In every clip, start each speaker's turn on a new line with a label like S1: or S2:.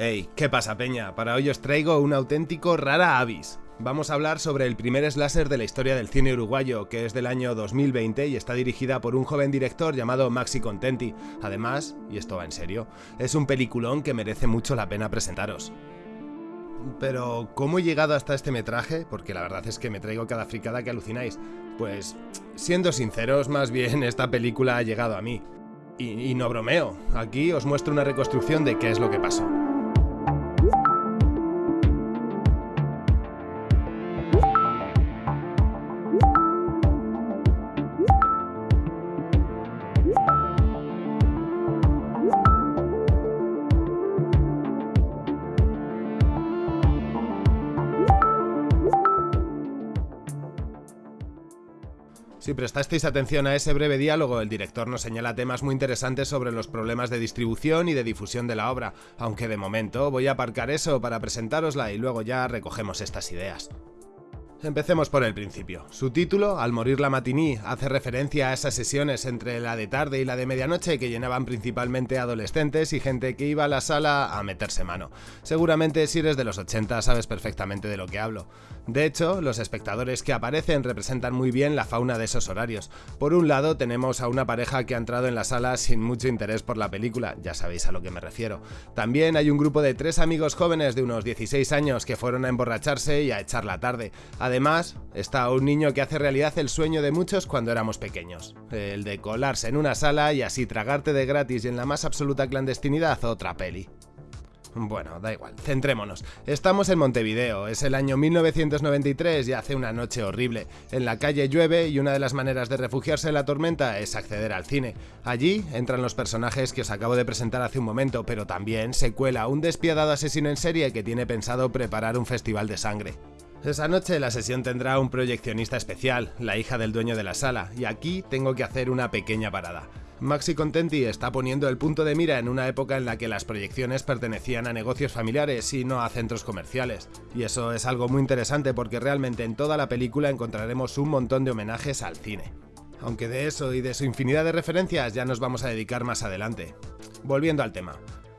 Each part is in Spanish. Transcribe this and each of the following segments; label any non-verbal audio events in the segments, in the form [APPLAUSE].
S1: Hey, ¿qué pasa peña? Para hoy os traigo un auténtico rara avis. Vamos a hablar sobre el primer slasher de la historia del cine uruguayo, que es del año 2020 y está dirigida por un joven director llamado Maxi Contenti. Además, y esto va en serio, es un peliculón que merece mucho la pena presentaros. Pero, ¿cómo he llegado hasta este metraje? Porque la verdad es que me traigo cada fricada que alucináis. Pues, siendo sinceros, más bien esta película ha llegado a mí. Y, y no bromeo, aquí os muestro una reconstrucción de qué es lo que pasó. Prestasteis atención a ese breve diálogo, el director nos señala temas muy interesantes sobre los problemas de distribución y de difusión de la obra, aunque de momento voy a aparcar eso para presentárosla y luego ya recogemos estas ideas. Empecemos por el principio. Su título, Al morir la matiní, hace referencia a esas sesiones entre la de tarde y la de medianoche que llenaban principalmente adolescentes y gente que iba a la sala a meterse mano. Seguramente si eres de los 80 sabes perfectamente de lo que hablo. De hecho, los espectadores que aparecen representan muy bien la fauna de esos horarios. Por un lado tenemos a una pareja que ha entrado en la sala sin mucho interés por la película, ya sabéis a lo que me refiero. También hay un grupo de tres amigos jóvenes de unos 16 años que fueron a emborracharse y a echar la tarde. Además, está un niño que hace realidad el sueño de muchos cuando éramos pequeños, el de colarse en una sala y así tragarte de gratis y en la más absoluta clandestinidad otra peli. Bueno, da igual, centrémonos. Estamos en Montevideo, es el año 1993 y hace una noche horrible. En la calle llueve y una de las maneras de refugiarse en la tormenta es acceder al cine. Allí entran los personajes que os acabo de presentar hace un momento, pero también se cuela un despiadado asesino en serie que tiene pensado preparar un festival de sangre. Esa noche la sesión tendrá un proyeccionista especial, la hija del dueño de la sala, y aquí tengo que hacer una pequeña parada. Maxi Contenti está poniendo el punto de mira en una época en la que las proyecciones pertenecían a negocios familiares y no a centros comerciales. Y eso es algo muy interesante porque realmente en toda la película encontraremos un montón de homenajes al cine. Aunque de eso y de su infinidad de referencias ya nos vamos a dedicar más adelante. Volviendo al tema.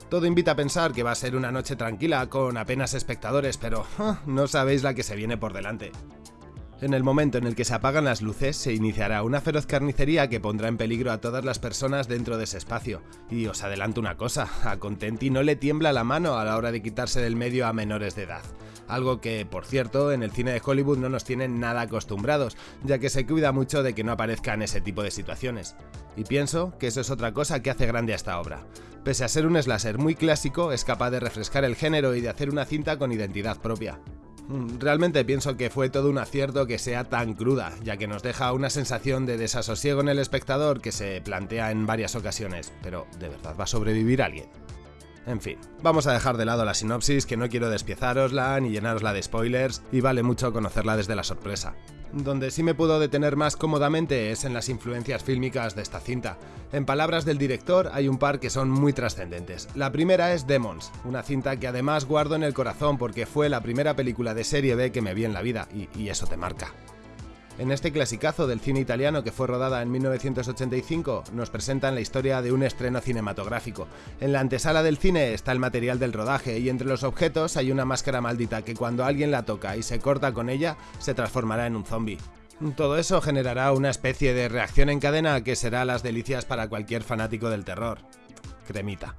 S1: Todo invita a pensar que va a ser una noche tranquila, con apenas espectadores, pero no sabéis la que se viene por delante. En el momento en el que se apagan las luces, se iniciará una feroz carnicería que pondrá en peligro a todas las personas dentro de ese espacio. Y os adelanto una cosa, a Contenti no le tiembla la mano a la hora de quitarse del medio a menores de edad. Algo que, por cierto, en el cine de Hollywood no nos tienen nada acostumbrados, ya que se cuida mucho de que no aparezcan ese tipo de situaciones. Y pienso que eso es otra cosa que hace grande a esta obra. Pese a ser un slasher muy clásico, es capaz de refrescar el género y de hacer una cinta con identidad propia. Mm, realmente pienso que fue todo un acierto que sea tan cruda, ya que nos deja una sensación de desasosiego en el espectador que se plantea en varias ocasiones, pero ¿de verdad va a sobrevivir alguien? En fin, vamos a dejar de lado la sinopsis que no quiero despiezarosla ni llenarosla de spoilers y vale mucho conocerla desde la sorpresa. Donde sí me puedo detener más cómodamente es en las influencias fílmicas de esta cinta. En palabras del director hay un par que son muy trascendentes. La primera es Demons, una cinta que además guardo en el corazón porque fue la primera película de serie B que me vi en la vida y, y eso te marca. En este clasicazo del cine italiano que fue rodada en 1985, nos presentan la historia de un estreno cinematográfico. En la antesala del cine está el material del rodaje y entre los objetos hay una máscara maldita que cuando alguien la toca y se corta con ella, se transformará en un zombie. Todo eso generará una especie de reacción en cadena que será las delicias para cualquier fanático del terror. Cremita.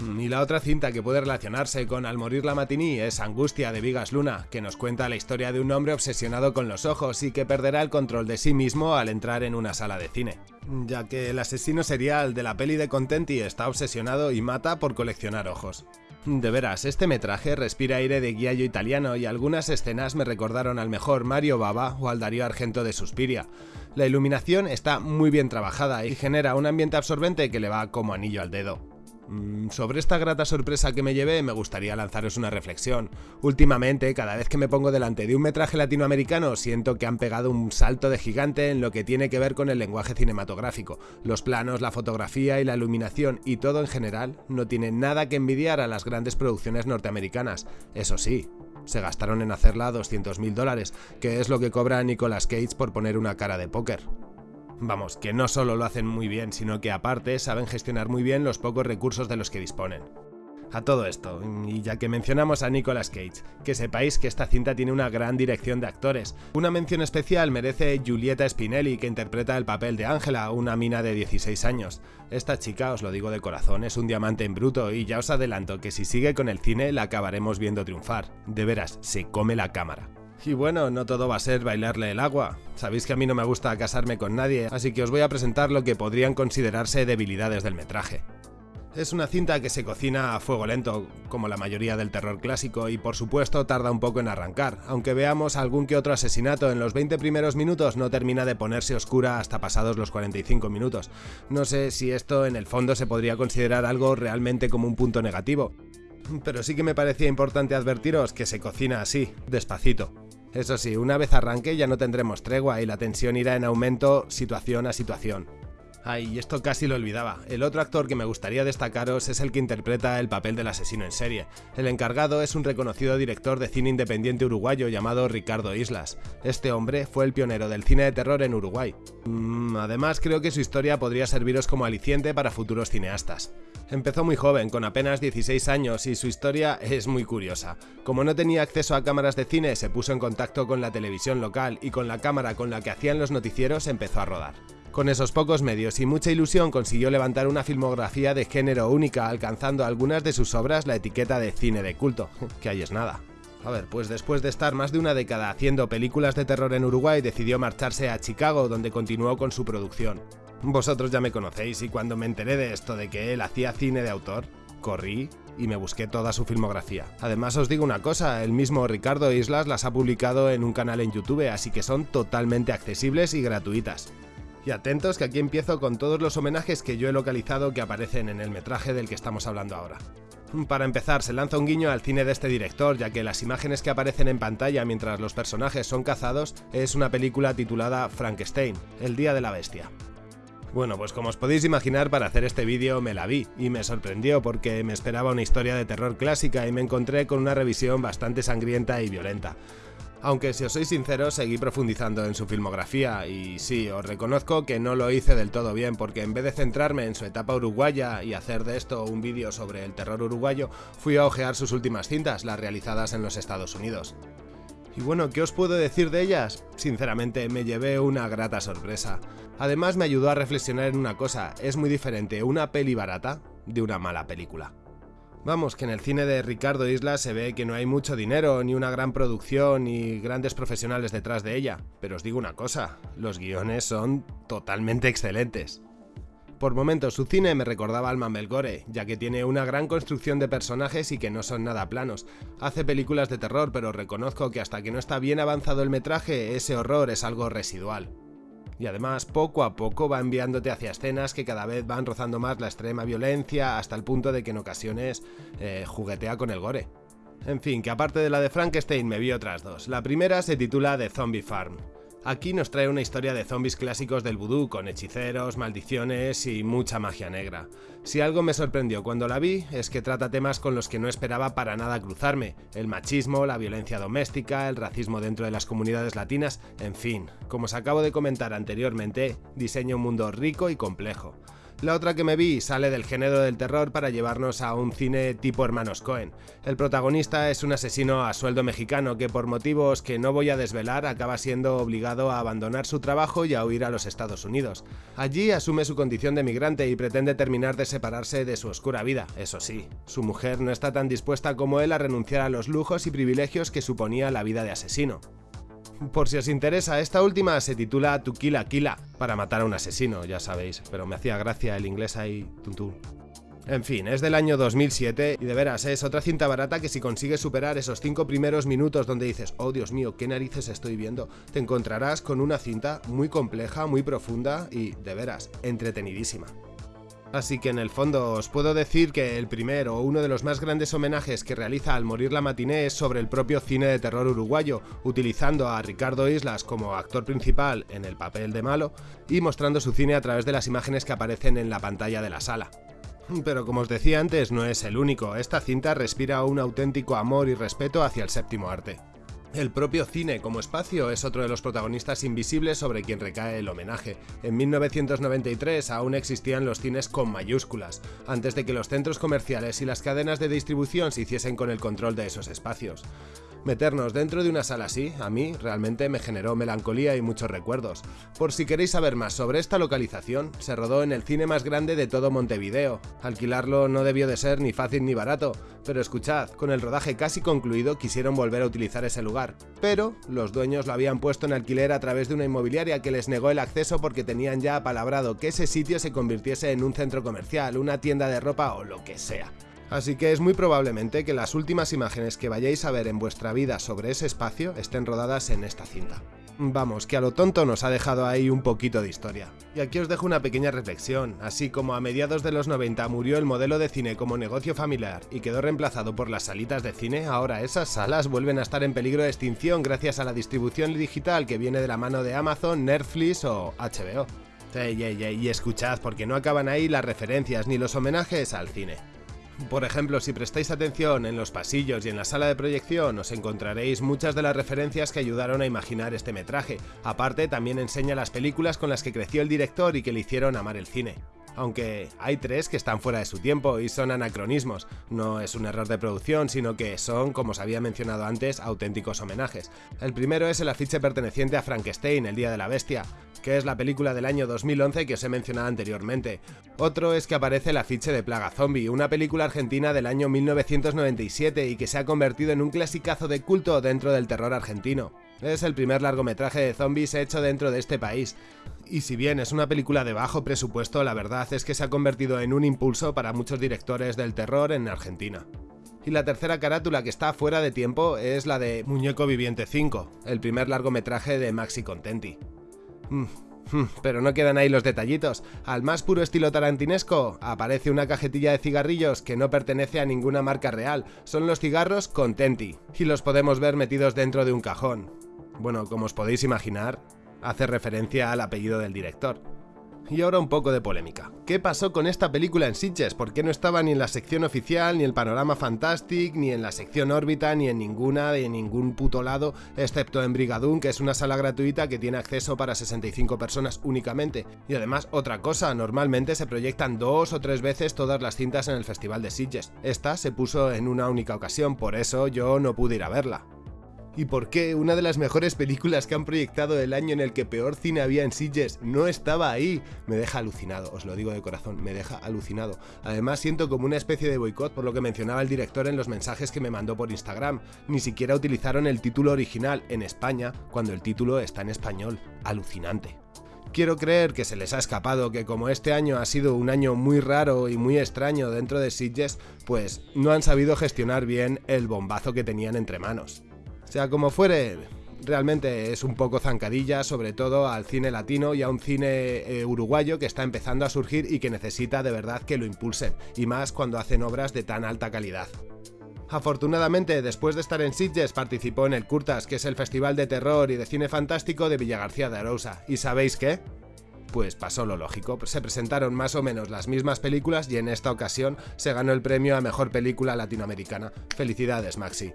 S1: Y la otra cinta que puede relacionarse con Al morir la matiní es Angustia de Vigas Luna, que nos cuenta la historia de un hombre obsesionado con los ojos y que perderá el control de sí mismo al entrar en una sala de cine. Ya que el asesino serial de la peli de Contenti está obsesionado y mata por coleccionar ojos. De veras, este metraje respira aire de guiallo italiano y algunas escenas me recordaron al mejor Mario Baba o al Darío Argento de Suspiria. La iluminación está muy bien trabajada y genera un ambiente absorbente que le va como anillo al dedo. Mm, sobre esta grata sorpresa que me llevé, me gustaría lanzaros una reflexión. Últimamente, cada vez que me pongo delante de un metraje latinoamericano, siento que han pegado un salto de gigante en lo que tiene que ver con el lenguaje cinematográfico. Los planos, la fotografía y la iluminación y todo en general no tienen nada que envidiar a las grandes producciones norteamericanas. Eso sí, se gastaron en hacerla 200 mil dólares, que es lo que cobra Nicolas Cage por poner una cara de póker. Vamos, que no solo lo hacen muy bien, sino que aparte saben gestionar muy bien los pocos recursos de los que disponen. A todo esto, y ya que mencionamos a Nicolas Cage, que sepáis que esta cinta tiene una gran dirección de actores. Una mención especial merece Giulietta Spinelli, que interpreta el papel de Angela, una mina de 16 años. Esta chica, os lo digo de corazón, es un diamante en bruto y ya os adelanto que si sigue con el cine la acabaremos viendo triunfar. De veras, se come la cámara. Y bueno, no todo va a ser bailarle el agua. Sabéis que a mí no me gusta casarme con nadie, así que os voy a presentar lo que podrían considerarse debilidades del metraje. Es una cinta que se cocina a fuego lento, como la mayoría del terror clásico, y por supuesto tarda un poco en arrancar, aunque veamos algún que otro asesinato en los 20 primeros minutos no termina de ponerse oscura hasta pasados los 45 minutos. No sé si esto en el fondo se podría considerar algo realmente como un punto negativo, pero sí que me parecía importante advertiros que se cocina así, despacito. Eso sí, una vez arranque ya no tendremos tregua y la tensión irá en aumento situación a situación. Ay, esto casi lo olvidaba. El otro actor que me gustaría destacaros es el que interpreta el papel del asesino en serie. El encargado es un reconocido director de cine independiente uruguayo llamado Ricardo Islas. Este hombre fue el pionero del cine de terror en Uruguay. Mm, además, creo que su historia podría serviros como aliciente para futuros cineastas. Empezó muy joven, con apenas 16 años, y su historia es muy curiosa. Como no tenía acceso a cámaras de cine, se puso en contacto con la televisión local y con la cámara con la que hacían los noticieros empezó a rodar. Con esos pocos medios y mucha ilusión consiguió levantar una filmografía de género única, alcanzando algunas de sus obras la etiqueta de cine de culto, [LAUGHS] que ahí es nada. A ver, pues después de estar más de una década haciendo películas de terror en Uruguay, decidió marcharse a Chicago, donde continuó con su producción. Vosotros ya me conocéis y cuando me enteré de esto de que él hacía cine de autor, corrí y me busqué toda su filmografía. Además os digo una cosa, el mismo Ricardo Islas las ha publicado en un canal en YouTube, así que son totalmente accesibles y gratuitas. Y atentos que aquí empiezo con todos los homenajes que yo he localizado que aparecen en el metraje del que estamos hablando ahora. Para empezar, se lanza un guiño al cine de este director, ya que las imágenes que aparecen en pantalla mientras los personajes son cazados es una película titulada Frankenstein, El Día de la Bestia. Bueno, pues como os podéis imaginar, para hacer este vídeo me la vi, y me sorprendió porque me esperaba una historia de terror clásica y me encontré con una revisión bastante sangrienta y violenta. Aunque si os soy sincero, seguí profundizando en su filmografía y sí, os reconozco que no lo hice del todo bien porque en vez de centrarme en su etapa uruguaya y hacer de esto un vídeo sobre el terror uruguayo, fui a ojear sus últimas cintas, las realizadas en los Estados Unidos. Y bueno, ¿qué os puedo decir de ellas? Sinceramente, me llevé una grata sorpresa. Además me ayudó a reflexionar en una cosa, es muy diferente una peli barata de una mala película. Vamos, que en el cine de Ricardo Isla se ve que no hay mucho dinero, ni una gran producción, ni grandes profesionales detrás de ella. Pero os digo una cosa, los guiones son totalmente excelentes. Por momentos su cine me recordaba al Melgore, ya que tiene una gran construcción de personajes y que no son nada planos. Hace películas de terror, pero reconozco que hasta que no está bien avanzado el metraje, ese horror es algo residual y además poco a poco va enviándote hacia escenas que cada vez van rozando más la extrema violencia hasta el punto de que en ocasiones eh, juguetea con el gore. En fin, que aparte de la de Frankenstein me vi otras dos. La primera se titula The Zombie Farm. Aquí nos trae una historia de zombies clásicos del vudú, con hechiceros, maldiciones y mucha magia negra. Si algo me sorprendió cuando la vi, es que trata temas con los que no esperaba para nada cruzarme, el machismo, la violencia doméstica, el racismo dentro de las comunidades latinas, en fin, como os acabo de comentar anteriormente, diseña un mundo rico y complejo. La otra que me vi sale del género del terror para llevarnos a un cine tipo Hermanos Cohen. El protagonista es un asesino a sueldo mexicano que por motivos que no voy a desvelar acaba siendo obligado a abandonar su trabajo y a huir a los Estados Unidos. Allí asume su condición de migrante y pretende terminar de separarse de su oscura vida, eso sí. Su mujer no está tan dispuesta como él a renunciar a los lujos y privilegios que suponía la vida de asesino. Por si os interesa, esta última se titula To Killa, para matar a un asesino, ya sabéis, pero me hacía gracia el inglés ahí, tuntún. En fin, es del año 2007 y de veras es otra cinta barata que si consigues superar esos 5 primeros minutos donde dices, oh Dios mío, qué narices estoy viendo, te encontrarás con una cinta muy compleja, muy profunda y, de veras, entretenidísima. Así que en el fondo os puedo decir que el primero o uno de los más grandes homenajes que realiza al morir la matiné es sobre el propio cine de terror uruguayo, utilizando a Ricardo Islas como actor principal en el papel de malo y mostrando su cine a través de las imágenes que aparecen en la pantalla de la sala. Pero como os decía antes, no es el único, esta cinta respira un auténtico amor y respeto hacia el séptimo arte. El propio cine como espacio es otro de los protagonistas invisibles sobre quien recae el homenaje. En 1993 aún existían los cines con mayúsculas, antes de que los centros comerciales y las cadenas de distribución se hiciesen con el control de esos espacios. Meternos dentro de una sala así, a mí, realmente me generó melancolía y muchos recuerdos. Por si queréis saber más sobre esta localización, se rodó en el cine más grande de todo Montevideo. Alquilarlo no debió de ser ni fácil ni barato, pero escuchad, con el rodaje casi concluido quisieron volver a utilizar ese lugar, pero los dueños lo habían puesto en alquiler a través de una inmobiliaria que les negó el acceso porque tenían ya apalabrado que ese sitio se convirtiese en un centro comercial, una tienda de ropa o lo que sea. Así que es muy probablemente que las últimas imágenes que vayáis a ver en vuestra vida sobre ese espacio estén rodadas en esta cinta. Vamos, que a lo tonto nos ha dejado ahí un poquito de historia. Y aquí os dejo una pequeña reflexión, así como a mediados de los 90 murió el modelo de cine como negocio familiar y quedó reemplazado por las salitas de cine, ahora esas salas vuelven a estar en peligro de extinción gracias a la distribución digital que viene de la mano de Amazon, Netflix o HBO. y escuchad, porque no acaban ahí las referencias ni los homenajes al cine. Por ejemplo, si prestáis atención en los pasillos y en la sala de proyección os encontraréis muchas de las referencias que ayudaron a imaginar este metraje. Aparte, también enseña las películas con las que creció el director y que le hicieron amar el cine aunque hay tres que están fuera de su tiempo y son anacronismos. No es un error de producción, sino que son, como os había mencionado antes, auténticos homenajes. El primero es el afiche perteneciente a Frankenstein, El Día de la Bestia, que es la película del año 2011 que os he mencionado anteriormente. Otro es que aparece el afiche de Plaga Zombie, una película argentina del año 1997 y que se ha convertido en un clasicazo de culto dentro del terror argentino. Es el primer largometraje de zombies hecho dentro de este país. Y si bien es una película de bajo presupuesto, la verdad es que se ha convertido en un impulso para muchos directores del terror en Argentina. Y la tercera carátula que está fuera de tiempo es la de Muñeco Viviente 5, el primer largometraje de Maxi Contenti. Mm, mm, pero no quedan ahí los detallitos. Al más puro estilo tarantinesco aparece una cajetilla de cigarrillos que no pertenece a ninguna marca real. Son los cigarros Contenti y los podemos ver metidos dentro de un cajón. Bueno, como os podéis imaginar, hace referencia al apellido del director. Y ahora un poco de polémica. ¿Qué pasó con esta película en Sitges? ¿Por qué no estaba ni en la sección oficial, ni en Panorama Fantastic, ni en la sección órbita, ni en ninguna, de ningún puto lado, excepto en Brigadoon, que es una sala gratuita que tiene acceso para 65 personas únicamente? Y además, otra cosa, normalmente se proyectan dos o tres veces todas las cintas en el Festival de Sitges. Esta se puso en una única ocasión, por eso yo no pude ir a verla y por qué una de las mejores películas que han proyectado el año en el que peor cine había en Sitges no estaba ahí. Me deja alucinado, os lo digo de corazón, me deja alucinado. Además siento como una especie de boicot por lo que mencionaba el director en los mensajes que me mandó por Instagram. Ni siquiera utilizaron el título original en España cuando el título está en español. Alucinante. Quiero creer que se les ha escapado que como este año ha sido un año muy raro y muy extraño dentro de Sitges, pues no han sabido gestionar bien el bombazo que tenían entre manos. Sea como fuere, realmente es un poco zancadilla, sobre todo al cine latino y a un cine eh, uruguayo que está empezando a surgir y que necesita de verdad que lo impulsen, y más cuando hacen obras de tan alta calidad. Afortunadamente, después de estar en Sitges, participó en el Curtas, que es el festival de terror y de cine fantástico de Villagarcía de Arousa. ¿Y sabéis qué? Pues pasó lo lógico, se presentaron más o menos las mismas películas y en esta ocasión se ganó el premio a Mejor Película Latinoamericana. Felicidades, Maxi.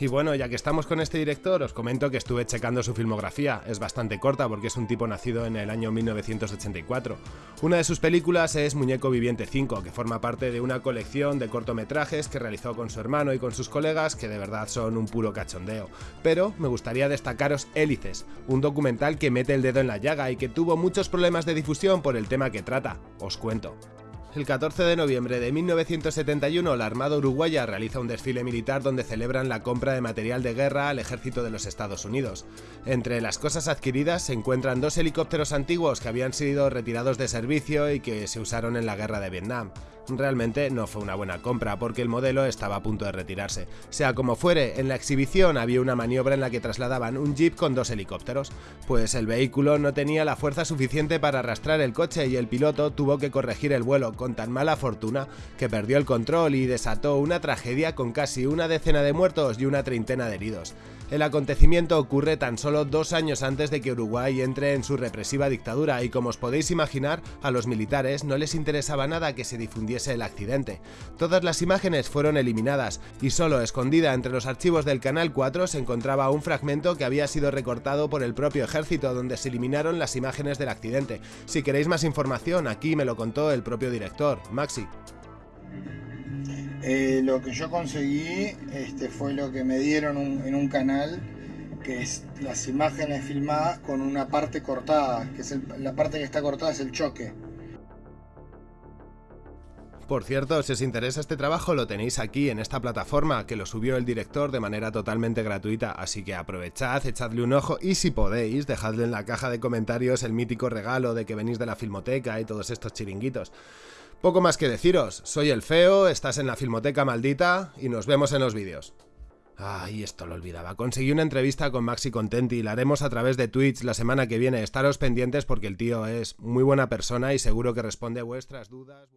S1: Y bueno, ya que estamos con este director, os comento que estuve checando su filmografía. Es bastante corta porque es un tipo nacido en el año 1984. Una de sus películas es Muñeco Viviente 5, que forma parte de una colección de cortometrajes que realizó con su hermano y con sus colegas, que de verdad son un puro cachondeo. Pero me gustaría destacaros Hélices, un documental que mete el dedo en la llaga y que tuvo muchos problemas de difusión por el tema que trata. Os cuento. El 14 de noviembre de 1971, la Armada Uruguaya realiza un desfile militar donde celebran la compra de material de guerra al ejército de los Estados Unidos. Entre las cosas adquiridas se encuentran dos helicópteros antiguos que habían sido retirados de servicio y que se usaron en la guerra de Vietnam. Realmente no fue una buena compra porque el modelo estaba a punto de retirarse. Sea como fuere, en la exhibición había una maniobra en la que trasladaban un jeep con dos helicópteros, pues el vehículo no tenía la fuerza suficiente para arrastrar el coche y el piloto tuvo que corregir el vuelo con tan mala fortuna que perdió el control y desató una tragedia con casi una decena de muertos y una treintena de heridos. El acontecimiento ocurre tan solo dos años antes de que Uruguay entre en su represiva dictadura y como os podéis imaginar, a los militares no les interesaba nada que se difundiese el accidente. Todas las imágenes fueron eliminadas y solo escondida entre los archivos del Canal 4 se encontraba un fragmento que había sido recortado por el propio ejército donde se eliminaron las imágenes del accidente. Si queréis más información, aquí me lo contó el propio director, Maxi.
S2: Eh, lo que yo conseguí este, fue lo que me dieron en un canal, que es las imágenes filmadas con una parte cortada, que es la parte que está cortada es el choque.
S1: Por cierto, si os interesa este trabajo lo tenéis aquí en esta plataforma que lo subió el director de manera totalmente gratuita, así que aprovechad, echadle un ojo y si podéis, dejadle en la caja de comentarios el mítico regalo de que venís de la filmoteca y todos estos chiringuitos. Poco más que deciros, soy el feo, estás en la filmoteca maldita y nos vemos en los vídeos. Ay, esto lo olvidaba. Conseguí una entrevista con Maxi Contenti y la haremos a través de Twitch la semana que viene. Estaros pendientes porque el tío es muy buena persona y seguro que responde a vuestras dudas.